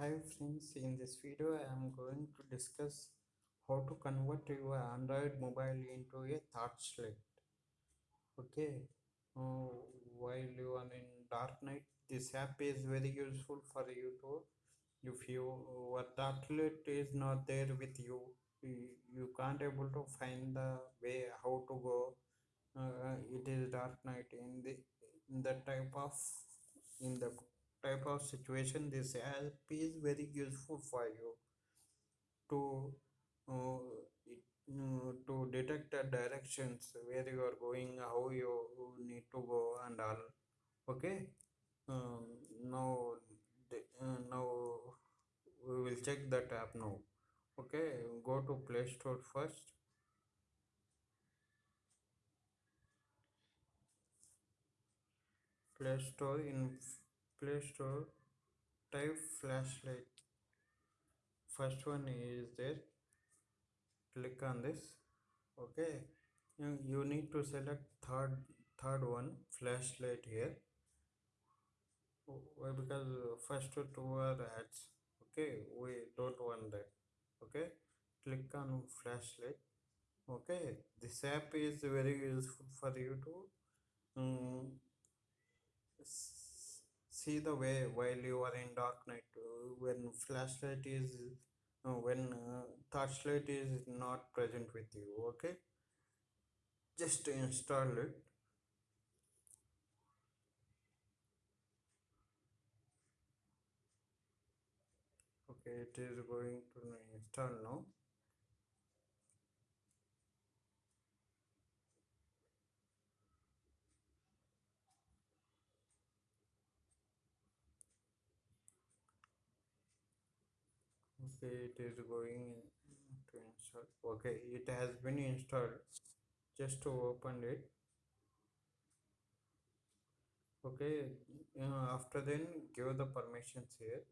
Hi friends, in this video I am going to discuss how to convert your Android mobile into a torchlight. Okay, uh, while you are in dark night, this app is very useful for you to. If you your torchlight is not there with you, you, can't able to find the way how to go. Uh, it is dark night in the in the type of in the type of situation this app is very useful for you to uh, uh, to detect the directions where you are going how you need to go and all. Okay? Um, now uh, now we will check that app now. Okay? Go to play store first. Play store in play store type flashlight. First one is there. Click on this. Okay. You, need to select third third one flashlight here. Why? Because first two are ads. Okay. We don't want that. Okay. Click on flashlight. Okay. This app is very useful for you to um, see the way while you are in dark night when flashlight is uh, when uh, torchlight is not present with you okay? Just install it. Okay it is going to install now it is going to install. Okay it has been installed. Just to open it. Okay uh, after then give the permissions here